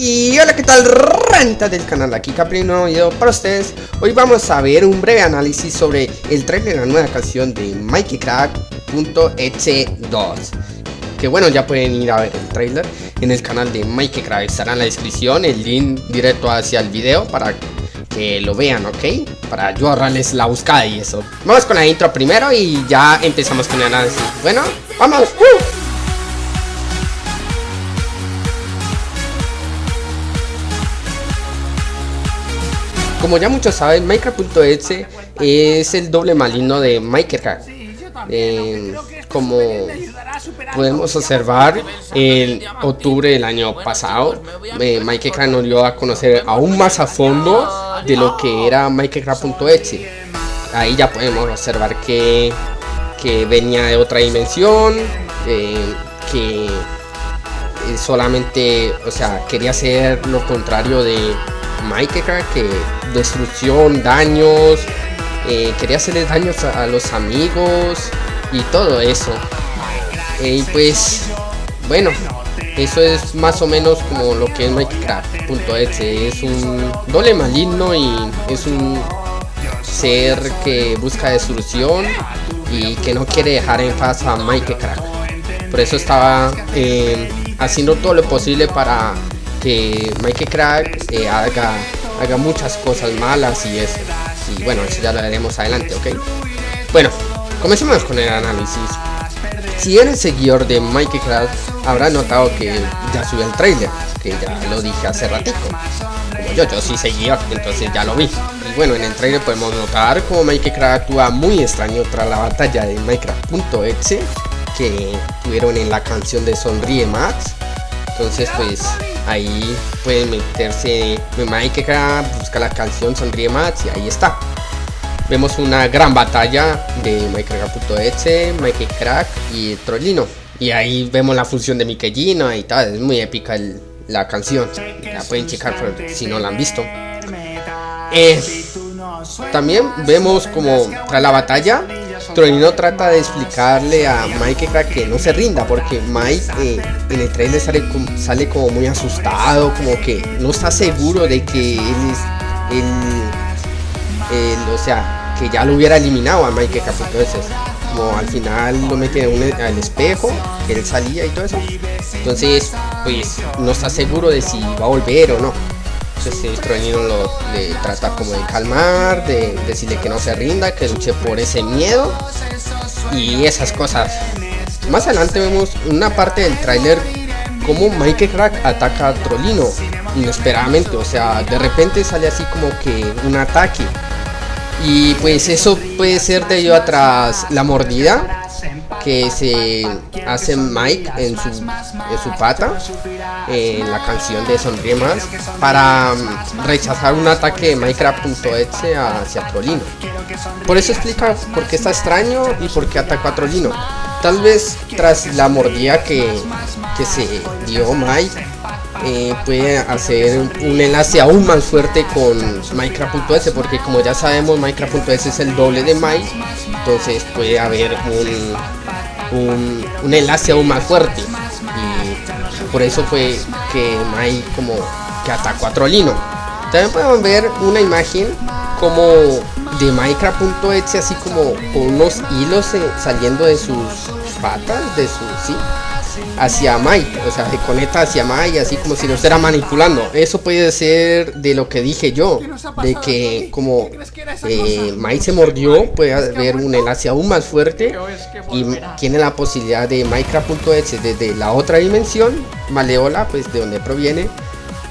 Y hola qué tal renta del canal, aquí Capri, un nuevo video para ustedes Hoy vamos a ver un breve análisis sobre el trailer de la nueva canción de MikeyCrack.exe2 Que bueno, ya pueden ir a ver el trailer en el canal de MikeyCrack Estará en la descripción el link directo hacia el video para que lo vean, ¿ok? Para yo ahorrarles la buscada y eso Vamos con la intro primero y ya empezamos con el análisis Bueno, ¡vamos! ¡Uh! Como ya muchos saben, Minecraft.exe es el doble maligno de Minecraft. Eh, como podemos observar, en octubre del año pasado, eh, Minecraft nos dio a conocer aún más a fondo de lo que era Minecraft.exe. Ahí ya podemos observar que, venía de otra dimensión, eh, que solamente, o sea, quería hacer lo contrario de Minecraft, que destrucción, daños, eh, quería hacerle daños a, los amigos y todo eso. y pues, bueno, eso es más o menos como lo que es Minecraft.exe. Es un doble maligno y es un ser que busca destrucción y que no quiere dejar en paz a Minecraft. Por eso estaba eh, haciendo todo lo posible para que Minecraft eh, haga haga muchas cosas malas y eso. Y bueno, eso ya lo haremos adelante, ¿ok? Bueno, comencemos con el análisis. Si eres seguidor de Minecraft, habrá notado que ya subió el trailer, que ya lo dije hace ratico. Como yo, yo sí seguidor, entonces ya lo vi. Y bueno, en el trailer podemos notar como Minecraft actúa muy extraño tras la batalla de Minecraft.exe que tuvieron en la canción de Sonríe Max. Entonces pues ahí pueden meterse en Minecraft, busca la canción Sonríe Max y ahí está. Vemos una gran batalla de Minecraft.exe, Minecraft y Trollino. Y ahí vemos la función de Mikellino y tal, es muy épica la canción. La pueden checar si no la han visto. Eh, también vemos como tras la batalla Trollino trata de explicarle a Mike que no se rinda porque Mike eh, en el trailer sale, como muy asustado, como que no está seguro de que él es él, o sea, que ya lo hubiera eliminado a Mike entonces como al final lo mete al espejo, que él salía y todo eso. Entonces, pues no está seguro de si va a volver o no. Trollino lo le trata como de calmar, de decirle que no se rinda, que luche por ese miedo y esas cosas. Más adelante vemos una parte del tráiler como Mike Crack ataca a Trollino inesperadamente, o sea, de repente sale así como que un ataque. Y pues eso puede ser debido a tras la mordida que se hace Mike en su, en su pata en la canción de Sonríe Más para mm, rechazar un ataque de Minecraft.exe hacia Trolino. Por eso explica por qué está extraño y por qué atacó a Trolino. Tal vez tras la mordida que, que se dio Mike eh, puede hacer un enlace aún más fuerte con Minecraft.es porque como ya sabemos Minecraft.es es el doble de Mike entonces puede haber un, un, enlace aún más fuerte. Y por eso fue que Mike como que atacó a Trollino también podemos ver una imagen como de Minecraft.exe así como con unos hilos eh, saliendo de sus patas de su sí hacia Mike, o sea, se conecta hacia Mike, así como si lo estuviera manipulando. Eso puede ser de lo que dije yo, de que como eh, Mike se mordió, puede haber un enlace aún más fuerte y tiene la posibilidad de Minecraft.exe desde la otra dimensión, Maleola, pues de donde proviene,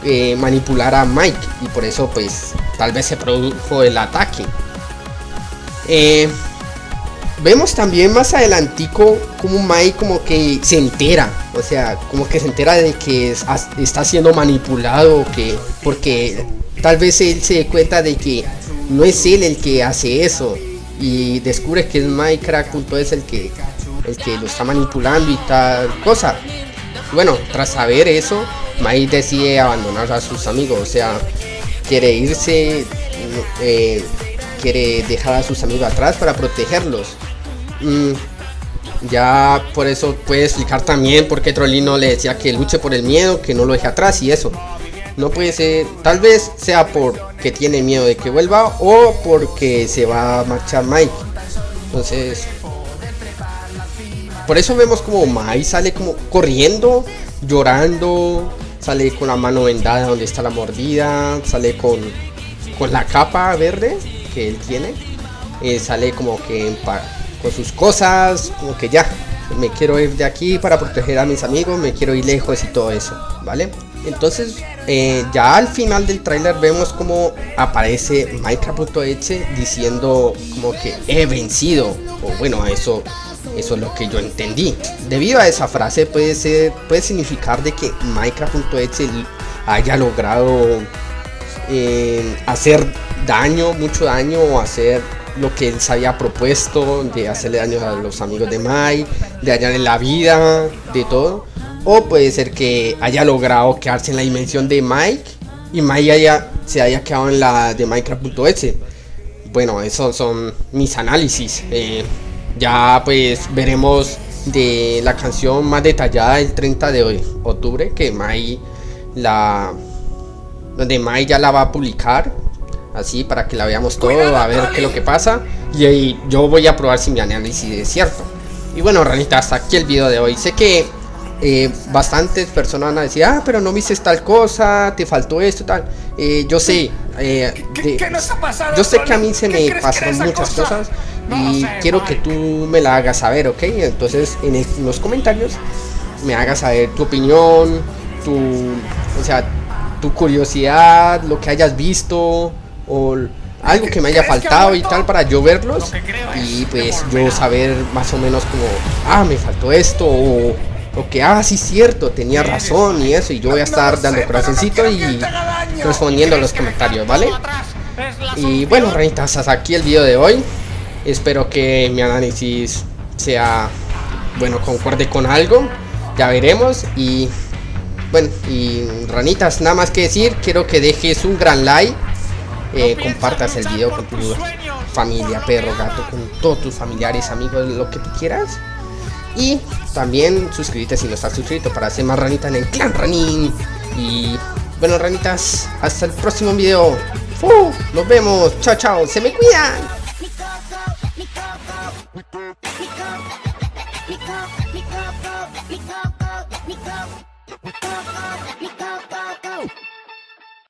eh, manipular a Mike y por eso pues tal vez se produjo el ataque. Eh, Vemos también más adelantico como Mike como que se entera, o sea, como que se entera de que está siendo manipulado, que porque tal vez él se dé cuenta de que no es él el que hace eso y descubre que es Minecraft.es el que el que lo está manipulando y tal cosa. Bueno, tras saber eso, Mike decide abandonar a sus amigos, o sea, quiere irse, eh, quiere dejar a sus amigos atrás para protegerlos. Mm, ya por eso puede explicar también por qué Trollino le decía que luche por el miedo, que no lo deje atrás y eso. No puede ser, tal vez sea porque tiene miedo de que vuelva o porque se va a marchar Mike. Entonces, por eso vemos como Mike sale como corriendo, llorando, sale con la mano vendada donde está la mordida, sale con, con la capa verde él tiene, eh, sale como que con sus cosas, como que ya, me quiero ir de aquí para proteger a mis amigos, me quiero ir lejos y todo eso, ¿vale? Entonces, eh, ya al final del tráiler vemos como aparece Minecraft.exe diciendo como que he vencido, o bueno, eso, eso es lo que yo entendí. Debido a esa frase puede ser, puede significar de que Minecraft.exe haya logrado eh, hacer daño, mucho daño o hacer lo que él se había propuesto, de hacerle daño a los amigos de Mai, de en la vida, de todo. O puede ser que haya logrado quedarse en la dimensión de Mike y Mike haya, se haya quedado en la de Minecraft.exe. Bueno, esos son mis análisis. Eh, ya pues veremos de la canción más detallada el 30 de octubre que Mai la donde Mai ya la va a publicar así para que la veamos todo, a ver qué es lo que pasa. Y ahí yo voy a probar si mi análisis es cierto. Y bueno, ranita, hasta aquí el video de hoy. Sé que eh, bastantes personas van a decir, ah, pero no viste tal cosa, te faltó esto, tal. Eh, yo sé, eh, yo sé que a mí se me pasaron muchas cosas y quiero que tú me la hagas saber, ¿ok? Entonces en, en los comentarios me hagas saber tu opinión, tu, o sea, tu curiosidad, lo que hayas visto, o algo que me haya faltado y tal para yo verlos y pues yo saber más o menos como, ah, me faltó esto o, que, ah, sí cierto, tenía razón y eso y yo voy a estar dando corazoncito y respondiendo a los comentarios, ¿vale? Y bueno, reinitas, hasta aquí el video de hoy. Espero que mi análisis sea, bueno, concuerde con algo. Ya veremos y bueno, y ranitas, nada más que decir, quiero que dejes un gran like eh, compartas el video con tu familia, perro, gato, con todos tus familiares, amigos, lo que tú quieras. Y también suscríbete si no estás suscrito para hacer más ranita en el clan Ranin. Y bueno, ranitas, hasta el próximo video. Nos vemos. Chao, chao. Se me cuidan.